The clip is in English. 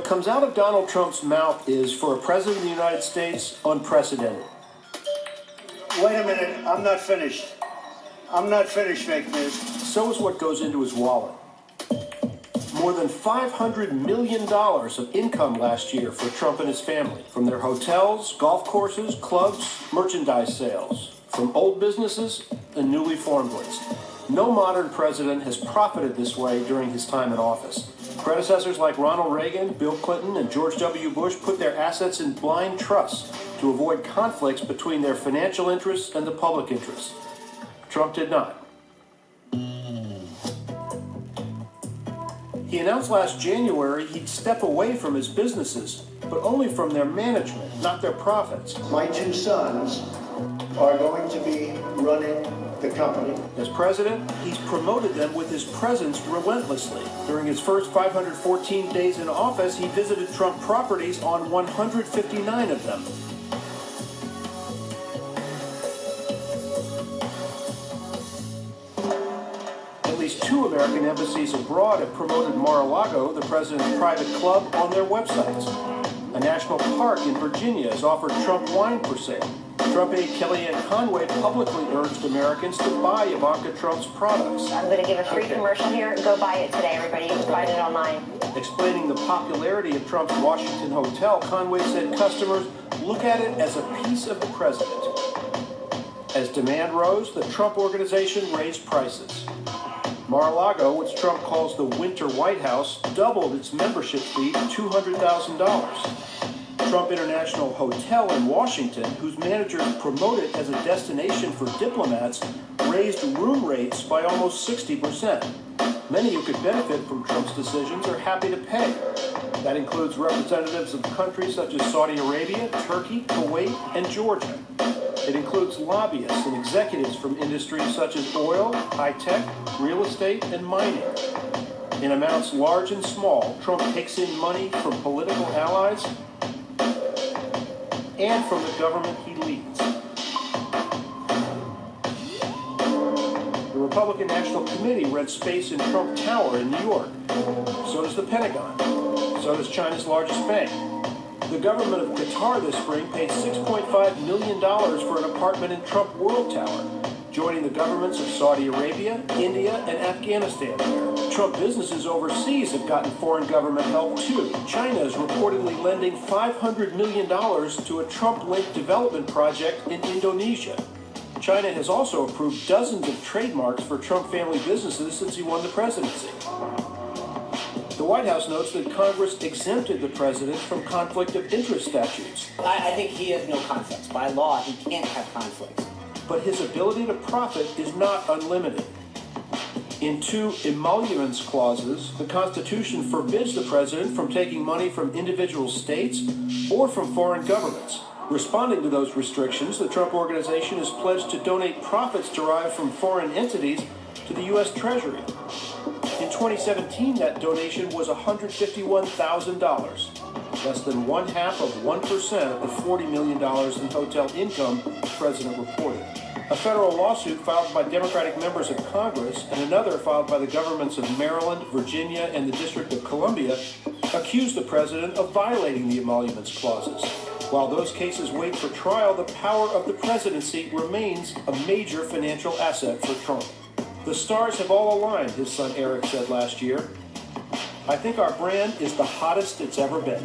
What comes out of Donald Trump's mouth is, for a president of the United States, unprecedented. Wait a minute, I'm not finished. I'm not finished, fake news. So is what goes into his wallet. More than $500 million of income last year for Trump and his family from their hotels, golf courses, clubs, merchandise sales, from old businesses and newly formed ones. No modern president has profited this way during his time in office. Predecessors like Ronald Reagan, Bill Clinton, and George W. Bush put their assets in blind trust to avoid conflicts between their financial interests and the public interests. Trump did not. He announced last January he'd step away from his businesses, but only from their management, not their profits. My two sons are going to be running the company. As president, he's promoted them with his presence relentlessly. During his first 514 days in office, he visited Trump properties on 159 of them. At least two American embassies abroad have promoted Mar-a-Lago, the president's private club, on their websites. A national park in Virginia has offered Trump wine for sale. Trump aide Kellyanne Conway publicly urged Americans to buy Ivanka Trump's products. I'm going to give a free Okay. commercial here. Go buy it today, everybody. You can it online. Explaining the popularity of Trump's Washington hotel, Conway said customers look at it as a piece of the president. As demand rose, the Trump organization raised prices. Mar-a-Lago, which Trump calls the Winter White House, doubled its membership fee to $200,000. Trump International Hotel in Washington, whose managers promote it as a destination for diplomats, raised room rates by almost 60%. Many who could benefit from Trump's decisions are happy to pay. That includes representatives of countries such as Saudi Arabia, Turkey, Kuwait, and Georgia. It includes lobbyists and executives from industries such as oil, high tech, real estate, and mining. In amounts large and small, Trump takes in money from political allies and from the government he leads. The Republican National Committee rents space in Trump Tower in New York. So does the Pentagon. So does China's largest bank. The government of Qatar this spring paid $6.5 million for an apartment in Trump World Tower, joining the governments of Saudi Arabia, India, and Afghanistan. Trump businesses overseas have gotten foreign government help too. China is reportedly lending $500 million to a Trump-linked development project in Indonesia. China has also approved dozens of trademarks for Trump family businesses since he won the presidency. The White House notes that Congress exempted the president from conflict of interest statutes, I, I think he has no conflicts. By law, he can't have conflicts. But his ability to profit is not unlimited. In two emoluments clauses, the Constitution forbids the president from taking money from individual states or from foreign governments. Responding to those restrictions, the Trump Organization has pledged to donate profits derived from foreign entities to the U.S. Treasury. In 2017, that donation was $151,000, less than one half of 1% of the $40 million in hotel income the president reported. A federal lawsuit filed by Democratic members of Congress and another filed by the governments of Maryland, Virginia, and the District of Columbia accused the president of violating the emoluments clauses. While those cases wait for trial, the power of the presidency remains a major financial asset for Trump. The stars have all aligned, his son Eric said last year. I think our brand is the hottest it's ever been.